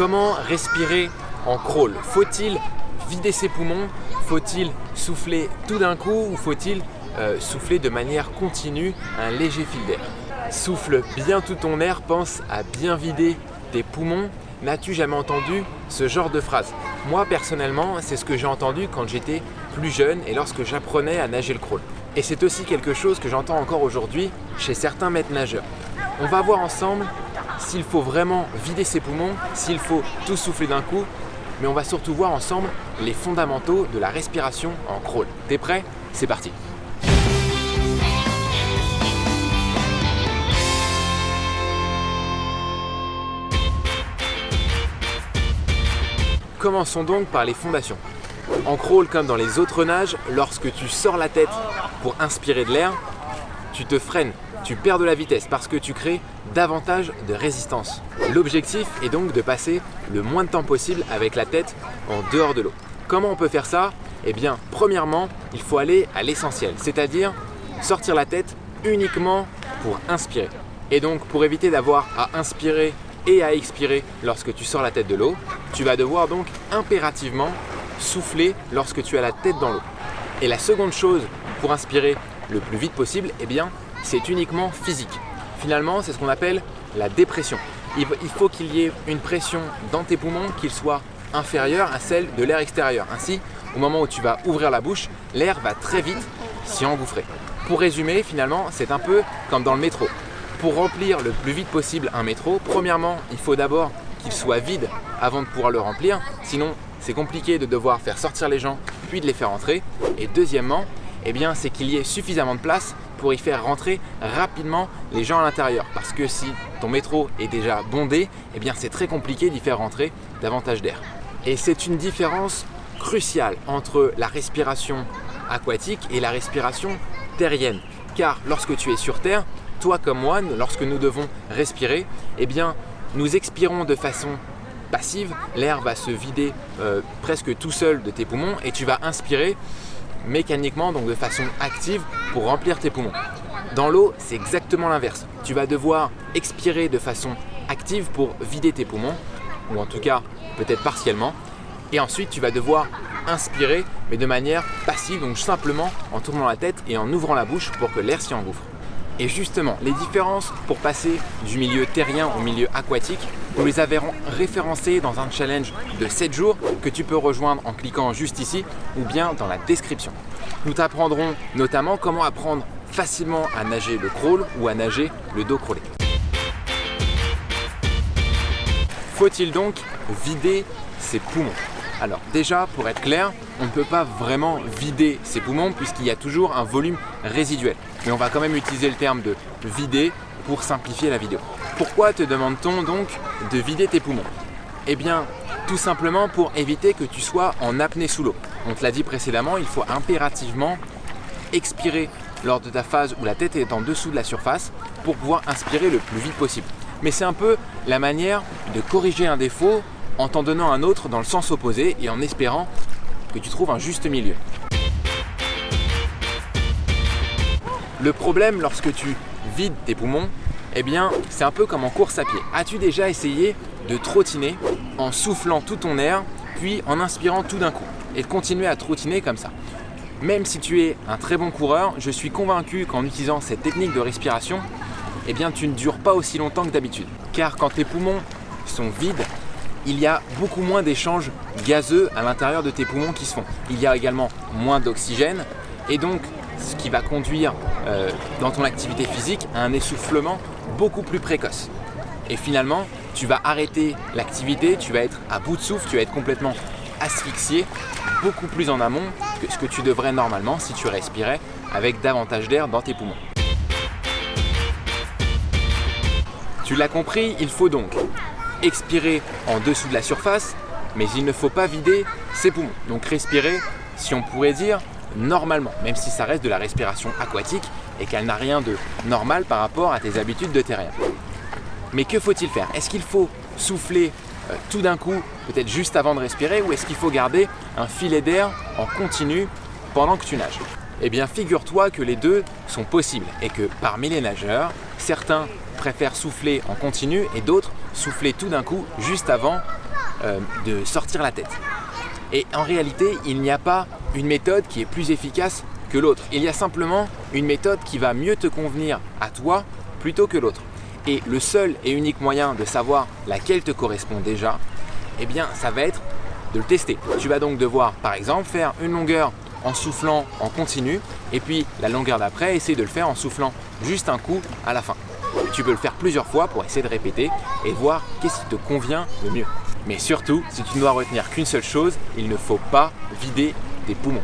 Comment respirer en crawl? Faut-il vider ses poumons? Faut-il souffler tout d'un coup ou faut-il euh, souffler de manière continue un léger fil d'air? Souffle bien tout ton air, pense à bien vider tes poumons. N'as-tu jamais entendu ce genre de phrase? Moi personnellement, c'est ce que j'ai entendu quand j'étais plus jeune et lorsque j'apprenais à nager le crawl. Et c'est aussi quelque chose que j'entends encore aujourd'hui chez certains maîtres nageurs. On va voir ensemble s'il faut vraiment vider ses poumons, s'il faut tout souffler d'un coup, mais on va surtout voir ensemble les fondamentaux de la respiration en crawl. T'es prêt? C'est parti Commençons donc par les fondations. En crawl comme dans les autres nages, lorsque tu sors la tête pour inspirer de l'air, tu te freines, tu perds de la vitesse parce que tu crées davantage de résistance. L'objectif est donc de passer le moins de temps possible avec la tête en dehors de l'eau. Comment on peut faire ça? Eh bien, premièrement, il faut aller à l'essentiel, c'est-à-dire sortir la tête uniquement pour inspirer. Et donc, pour éviter d'avoir à inspirer et à expirer lorsque tu sors la tête de l'eau, tu vas devoir donc impérativement souffler lorsque tu as la tête dans l'eau. Et la seconde chose pour inspirer le plus vite possible, eh bien, c'est uniquement physique. Finalement, c'est ce qu'on appelle la dépression. Il faut qu'il y ait une pression dans tes poumons qui soit inférieure à celle de l'air extérieur. Ainsi, au moment où tu vas ouvrir la bouche, l'air va très vite s'y engouffrer. Pour résumer, finalement, c'est un peu comme dans le métro. Pour remplir le plus vite possible un métro, premièrement, il faut d'abord qu'il soit vide avant de pouvoir le remplir. Sinon, c'est compliqué de devoir faire sortir les gens puis de les faire entrer. Et deuxièmement, eh bien, c'est qu'il y ait suffisamment de place pour y faire rentrer rapidement les gens à l'intérieur. Parce que si ton métro est déjà bondé, eh bien, c'est très compliqué d'y faire rentrer davantage d'air. Et c'est une différence cruciale entre la respiration aquatique et la respiration terrienne. Car lorsque tu es sur Terre, toi comme moi, lorsque nous devons respirer, eh bien, nous expirons de façon passive, l'air va se vider euh, presque tout seul de tes poumons et tu vas inspirer mécaniquement, donc de façon active pour remplir tes poumons. Dans l'eau, c'est exactement l'inverse. Tu vas devoir expirer de façon active pour vider tes poumons, ou en tout cas peut-être partiellement, et ensuite tu vas devoir inspirer mais de manière passive, donc simplement en tournant la tête et en ouvrant la bouche pour que l'air s'y engouffre. Et justement, les différences pour passer du milieu terrien au milieu aquatique, nous les avons référencées dans un challenge de 7 jours que tu peux rejoindre en cliquant juste ici ou bien dans la description. Nous t'apprendrons notamment comment apprendre facilement à nager le crawl ou à nager le dos crawlé. Faut-il donc vider ses poumons? Alors déjà, pour être clair, on ne peut pas vraiment vider ses poumons puisqu'il y a toujours un volume résiduel. Mais on va quand même utiliser le terme de vider pour simplifier la vidéo. Pourquoi te demande-t-on donc de vider tes poumons? Eh bien, tout simplement pour éviter que tu sois en apnée sous l'eau. On te l'a dit précédemment, il faut impérativement expirer lors de ta phase où la tête est en dessous de la surface pour pouvoir inspirer le plus vite possible. Mais c'est un peu la manière de corriger un défaut en t'en donnant un autre dans le sens opposé et en espérant que tu trouves un juste milieu. Le problème lorsque tu vides tes poumons, eh bien c'est un peu comme en course à pied. As-tu déjà essayé de trottiner en soufflant tout ton air puis en inspirant tout d'un coup et de continuer à trottiner comme ça? Même si tu es un très bon coureur, je suis convaincu qu'en utilisant cette technique de respiration, eh bien tu ne dures pas aussi longtemps que d'habitude. Car quand tes poumons sont vides, il y a beaucoup moins d'échanges gazeux à l'intérieur de tes poumons qui se font. Il y a également moins d'oxygène et donc ce qui va conduire euh, dans ton activité physique à un essoufflement beaucoup plus précoce. Et finalement, tu vas arrêter l'activité, tu vas être à bout de souffle, tu vas être complètement asphyxié, beaucoup plus en amont que ce que tu devrais normalement si tu respirais avec davantage d'air dans tes poumons. Tu l'as compris, il faut donc expirer en dessous de la surface, mais il ne faut pas vider ses poumons. Donc respirer, si on pourrait dire, normalement, même si ça reste de la respiration aquatique et qu'elle n'a rien de normal par rapport à tes habitudes de terrien. Mais que faut-il faire? Est-ce qu'il faut souffler euh, tout d'un coup, peut-être juste avant de respirer, ou est-ce qu'il faut garder un filet d'air en continu pendant que tu nages? Eh bien, figure-toi que les deux sont possibles et que parmi les nageurs, certains préfèrent souffler en continu et d'autres souffler tout d'un coup juste avant euh, de sortir la tête. Et en réalité, il n'y a pas une méthode qui est plus efficace que l'autre. Il y a simplement une méthode qui va mieux te convenir à toi plutôt que l'autre. Et le seul et unique moyen de savoir laquelle te correspond déjà, eh bien ça va être de le tester. Tu vas donc devoir par exemple faire une longueur en soufflant en continu et puis la longueur d'après essayer de le faire en soufflant juste un coup à la fin. Tu peux le faire plusieurs fois pour essayer de répéter et voir qu'est-ce qui te convient le mieux. Mais surtout, si tu ne dois retenir qu'une seule chose, il ne faut pas vider tes poumons.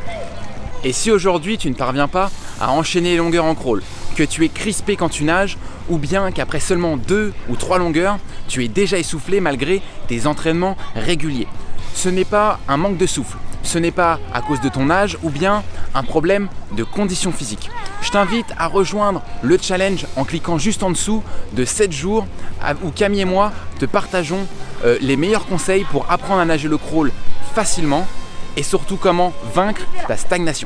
Et si aujourd'hui tu ne parviens pas à enchaîner les longueurs en crawl, que tu es crispé quand tu nages, ou bien qu'après seulement deux ou trois longueurs, tu es déjà essoufflé malgré tes entraînements réguliers. Ce n'est pas un manque de souffle, ce n'est pas à cause de ton âge ou bien un problème de condition physique. Je t'invite à rejoindre le challenge en cliquant juste en dessous de 7 jours où Camille et moi te partageons euh, les meilleurs conseils pour apprendre à nager le crawl facilement et surtout comment vaincre ta stagnation.